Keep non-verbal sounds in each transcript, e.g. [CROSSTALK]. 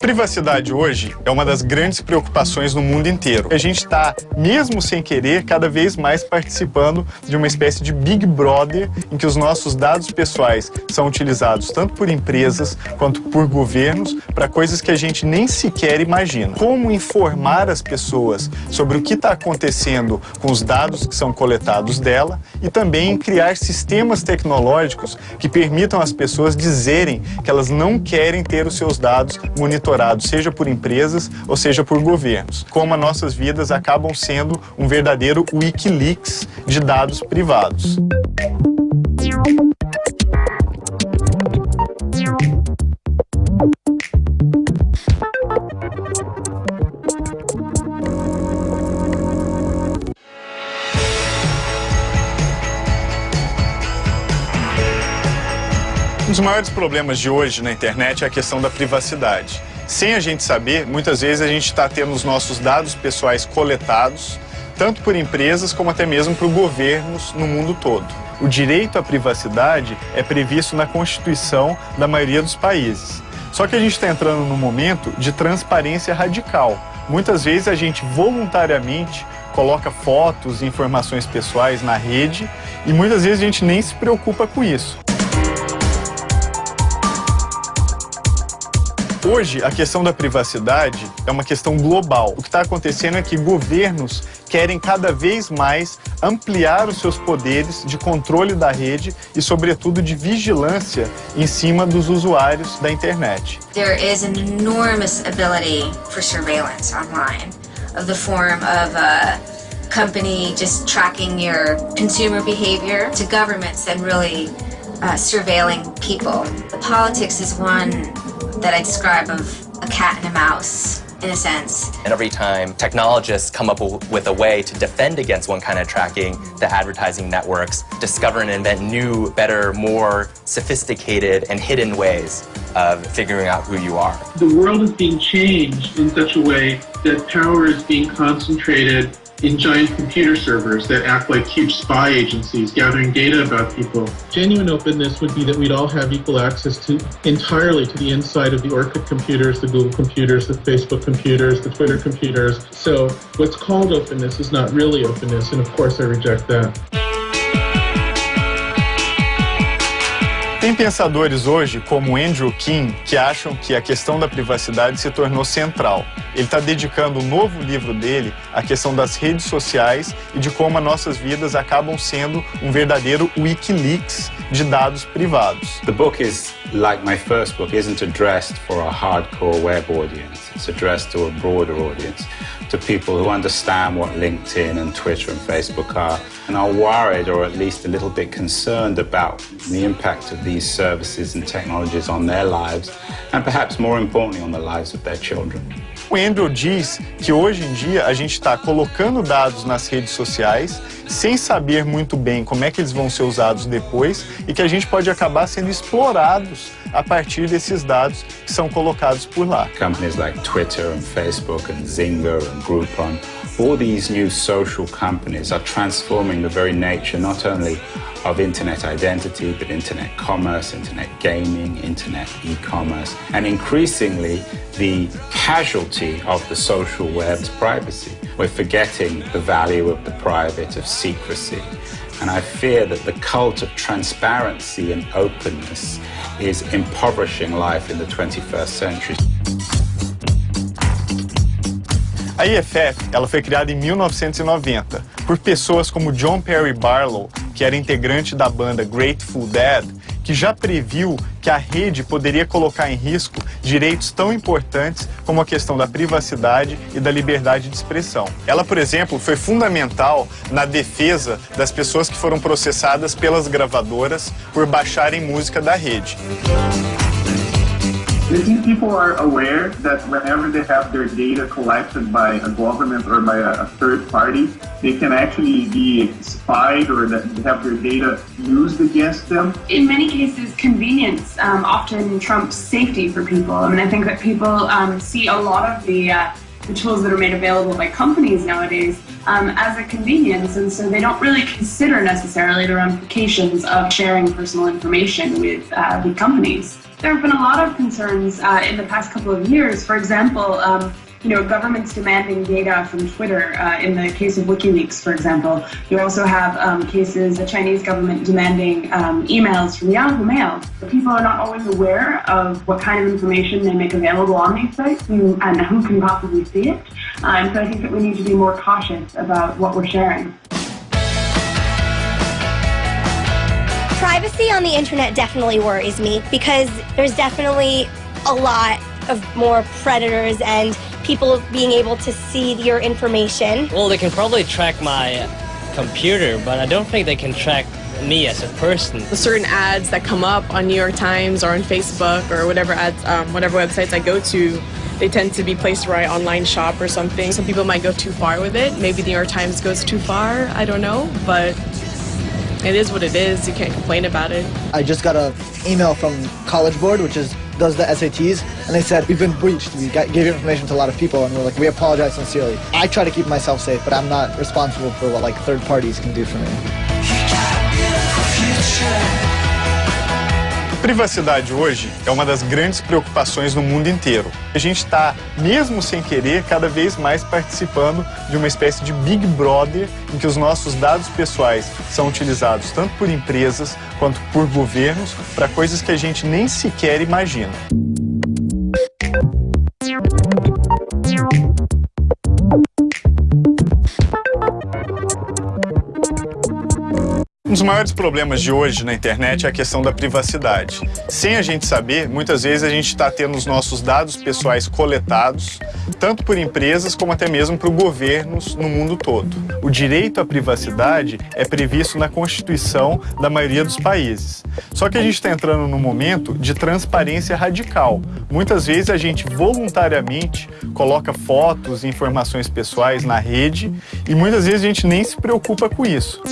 Privacidade hoje é uma das grandes preocupações no mundo inteiro. A gente está, mesmo sem querer, cada vez mais participando de uma espécie de Big Brother em que os nossos dados pessoais são utilizados tanto por empresas quanto por governos para coisas que a gente nem sequer imagina. Como informar as pessoas sobre o que está acontecendo com os dados que são coletados dela e também criar sistemas tecnológicos que permitam às pessoas dizerem que elas não querem ter os seus dados monitorados monitorados, seja por empresas ou seja por governos. Como as nossas vidas acabam sendo um verdadeiro Wikileaks de dados privados. Um dos maiores problemas de hoje na internet é a questão da privacidade. Sem a gente saber, muitas vezes a gente está tendo os nossos dados pessoais coletados, tanto por empresas como até mesmo por governos no mundo todo. O direito à privacidade é previsto na Constituição da maioria dos países. Só que a gente está entrando num momento de transparência radical. Muitas vezes a gente voluntariamente coloca fotos e informações pessoais na rede e muitas vezes a gente nem se preocupa com isso. Hoje, a questão da privacidade é uma questão global. O que está acontecendo é que governos querem cada vez mais ampliar os seus poderes de controle da rede e, sobretudo, de vigilância em cima dos usuários da internet. There is an enormous ability for surveillance online of the form of a company just tracking your consumer behavior to governments and really uh, surveilling people. The politics is one that I describe of a cat and a mouse in a sense. And every time technologists come up with a way to defend against one kind of tracking, the advertising networks discover and invent new, better, more sophisticated and hidden ways of figuring out who you are. The world is being changed in such a way that power is being concentrated in giant computer servers that act like huge spy agencies gathering data about people. Genuine openness would be that we'd all have equal access to entirely to the inside of the Orchid computers, the Google computers, the Facebook computers, the Twitter computers. So what's called openness is not really openness, and of course I reject that. Tem pensadores hoje, como Andrew King, que acham que a questão da privacidade se tornou central. Ele está dedicando um novo livro dele à questão das redes sociais e de como as nossas vidas acabam sendo um verdadeiro Wikileaks de dados privados. The book is like my first book isn't addressed for a hardcore web audience. It's addressed to a broader audience, to people who understand what LinkedIn and Twitter and Facebook are and are worried or at least a little bit concerned about the impact of these services and technologies on their lives and perhaps more importantly on the lives of their children. O Andrew diz que hoje em dia a gente está colocando dados nas redes sociais sem saber muito bem como é que eles vão ser usados depois e que a gente pode acabar sendo explorados a partir desses dados que são colocados por lá. Companies like Twitter and Facebook and Zynga and Groupon, all these new social companies are transforming the very nature not only of internet identity, but internet commerce, internet gaming, internet e-commerce, and increasingly the casualty of the social web's privacy. We're forgetting the value of the private, of secrecy. And I fear that the cult of transparency and openness is impoverishing life in the 21st century. A ela foi criada em 1990 por pessoas como John Perry Barlow, que era integrante da banda Grateful Dead, que já previu que a rede poderia colocar em risco direitos tão importantes como a questão da privacidade e da liberdade de expressão. Ela, por exemplo, foi fundamental na defesa das pessoas que foram processadas pelas gravadoras por baixarem música da rede. I think people are aware that whenever they have their data collected by a government or by a, third party, they can actually be spied or that they have their data used against them. In many cases, convenience um, often trumps safety for people. I mean, I think that people um, see a lot of the uh, the tools that are made available by companies nowadays um, as a convenience, and so they don't really consider necessarily the ramifications of sharing personal information with uh, companies. There have been a lot of concerns uh, in the past couple of years. For example, um, you know, governments demanding data from Twitter. Uh, in the case of WikiLeaks, for example, you also have um, cases, the Chinese government demanding um, emails from Yahoo Mail. People are not always aware of what kind of information they make available on these sites and, who can possibly see it. Uh, and so I think that we need to be more cautious about what we're sharing. Privacy on the internet definitely worries me because there's definitely a lot of more predators and people being able to see your information. Well, they can probably track my computer, but I don't think they can track me as a person. The certain ads that come up on New York Times or on Facebook or whatever ads, um, whatever websites I go to, they tend to be placed where I online shop or something. Some people might go too far with it. Maybe the New York Times goes too far. I don't know, but it is what it is. You can't complain about it. I just got an email from College Board, which is does the SATs, and they said, we've been breached. We got, gave information to a lot of people, and we're like, we apologize sincerely. I try to keep myself safe, but I'm not responsible for what like third parties can do for me. Privacidade hoje é uma das grandes preocupações no mundo inteiro. A gente está, mesmo sem querer, cada vez mais participando de uma espécie de Big Brother em que os nossos dados pessoais são utilizados tanto por empresas quanto por governos para coisas que a gente nem sequer imagina. Dos maiores problemas de hoje na internet é a questão da privacidade. Sem a gente saber, muitas vezes a gente está tendo os nossos dados pessoais coletados, tanto por empresas como até mesmo por governos no mundo todo. O direito à privacidade é previsto na Constituição da maioria dos países. Só que a gente está entrando num momento de transparência radical. Muitas vezes a gente voluntariamente coloca fotos e informações pessoais na rede e muitas vezes a gente nem se preocupa com isso.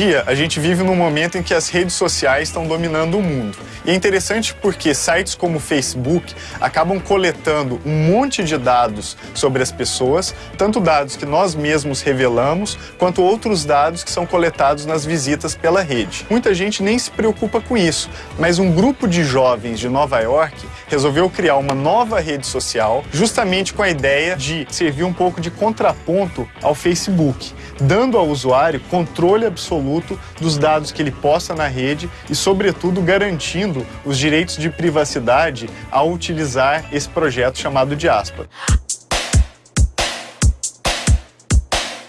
Dia, a gente vive num momento em que as redes sociais estão dominando o mundo. E é interessante porque sites como o Facebook acabam coletando um monte de dados sobre as pessoas, tanto dados que nós mesmos revelamos, quanto outros dados que são coletados nas visitas pela rede. Muita gente nem se preocupa com isso, mas um grupo de jovens de Nova York resolveu criar uma nova rede social justamente com a ideia de servir um pouco de contraponto ao Facebook, dando ao usuário controle absoluto dos dados que ele posta na rede e, sobretudo, garantindo os direitos de privacidade ao utilizar esse projeto chamado Diaspora.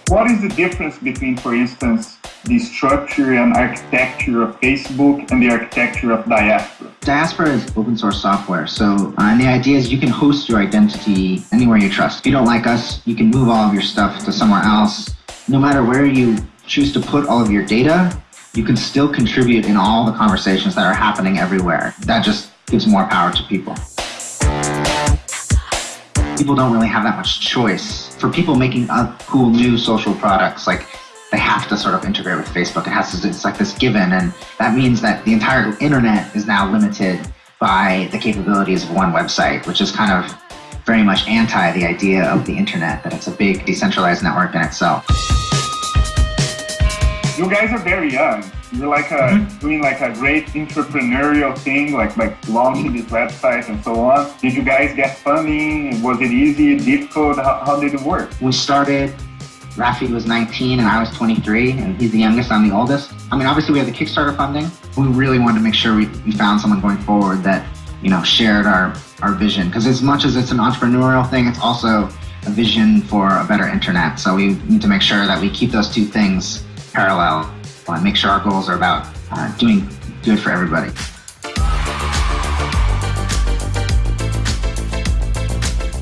What is the difference between, for instance, the structure and architecture of Facebook and the architecture of Diaspora? Diaspora is open source software, so uh, and the idea is you can host your identity anywhere you trust. If you don't like us, you can move all of your stuff to somewhere else. No matter where you choose to put all of your data, you can still contribute in all the conversations that are happening everywhere. That just gives more power to people. People don't really have that much choice. For people making cool new social products, like they have to sort of integrate with Facebook. It has to, it's like this given, and that means that the entire internet is now limited by the capabilities of one website, which is kind of very much anti the idea of the internet, that it's a big decentralized network in itself. You guys are very young. You're like a, mm-hmm. doing like a great entrepreneurial thing, like like launching this website and so on. Did you guys get funding? Was it easy, difficult? How, how did it work? We started Rafi was 19 and I was 23, and he's the youngest, I'm the oldest. I mean, obviously we had the Kickstarter funding. We really wanted to make sure we, we found someone going forward that, you know, shared our, our vision. Because as much as it's an entrepreneurial thing, it's also a vision for a better internet. So we need to make sure that we keep those two things parallel and make sure our goals are about uh, doing good for everybody.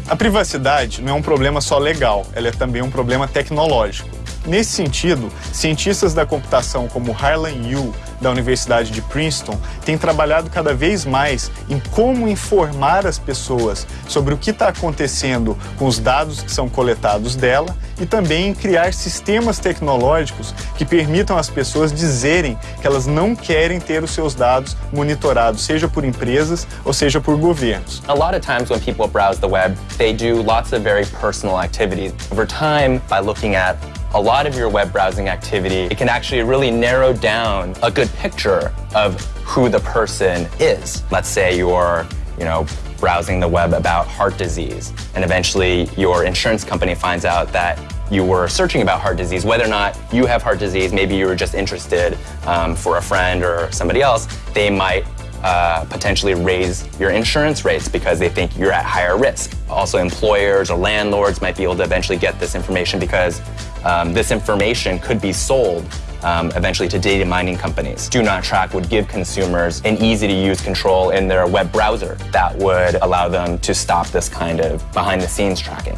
A privacidade não é um problema só legal, ela é também um problema tecnológico. Nesse sentido, cientistas da computação como Harlan Yu, da Universidade de Princeton, têm trabalhado cada vez mais em como informar as pessoas sobre o que está acontecendo com os dados que são coletados dela e também em criar sistemas tecnológicos que permitam às pessoas dizerem que elas não querem ter os seus dados monitorados, seja por empresas ou seja por governos. A lot of times when people browse the web, they do lots of very personal activities. Over time, by looking at a lot of your web browsing activity, it can actually really narrow down a good picture of who the person is. Let's say you're, you know, browsing the web about heart disease, and eventually your insurance company finds out that you were searching about heart disease, whether or not you have heart disease, maybe you were just interested um, for a friend or somebody else, they might uh, potentially raise your insurance rates because they think you're at higher risk. Also, employers or landlords might be able to eventually get this information because um, this information could be sold um, eventually to data mining companies. Do Not Track would give consumers an easy to use control in their web browser that would allow them to stop this kind of behind the scenes tracking.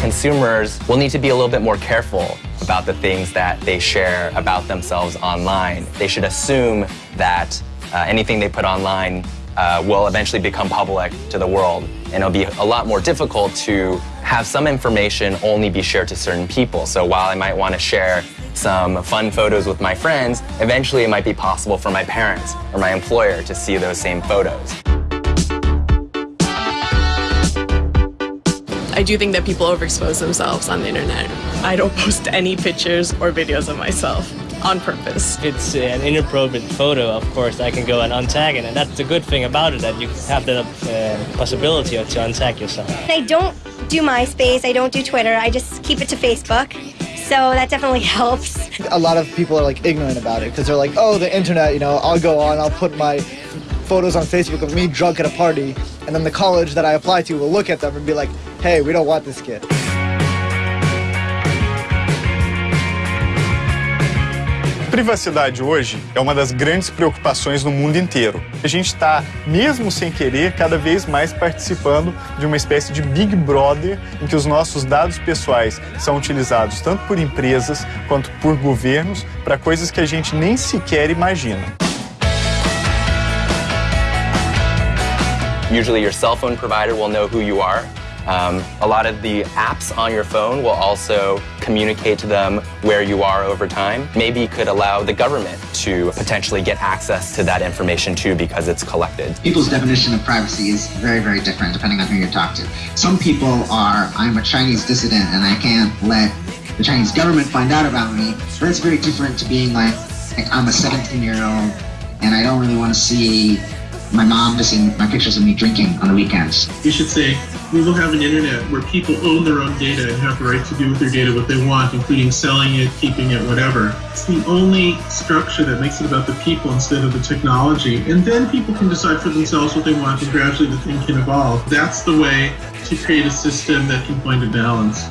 Consumers will need to be a little bit more careful about the things that they share about themselves online. They should assume that uh, anything they put online uh, will eventually become public to the world. And it'll be a lot more difficult to have some information only be shared to certain people. So while I might want to share some fun photos with my friends, eventually it might be possible for my parents or my employer to see those same photos. I do think that people overexpose themselves on the internet. I don't [LAUGHS] post any pictures or videos of myself on purpose. It's an inappropriate photo, of course, I can go and untag it, and that's the good thing about it, that you have the uh, possibility to untag yourself. I don't do MySpace, I don't do Twitter, I just keep it to Facebook. So that definitely [LAUGHS] helps. A lot of people are like ignorant about it because they're like, oh, the internet, you know, I'll go on, I'll put my photos on Facebook of me drunk at a party, and then the college that I apply to will look at them and be like, hey, we don't want this kid. Privacidade hoje é uma das grandes preocupações no mundo inteiro. A gente está, mesmo sem querer, cada vez mais participando de uma espécie de Big Brother em que os nossos dados pessoais são utilizados tanto por empresas quanto por governos para coisas que a gente nem sequer imagina. Usually your cell phone provider will know who you are. Um, a lot of the apps on your phone will also communicate to them where you are over time. Maybe could allow the government to potentially get access to that information too because it's collected. People's definition of privacy is very, very different depending on who you talk to. Some people are, I'm a Chinese dissident and I can't let the Chinese government find out about me. But it's very different to being like, like I'm a 17 year old and I don't really want to see my mom to see my pictures of me drinking on the weekends. You should say, we will have an internet where people own their own data and have the right to do with their data what they want, including selling it, keeping it, whatever. It's the only structure that makes it about the people instead of the technology. And then people can decide for themselves what they want and gradually the thing can evolve. That's the way to create a system that can find a balance.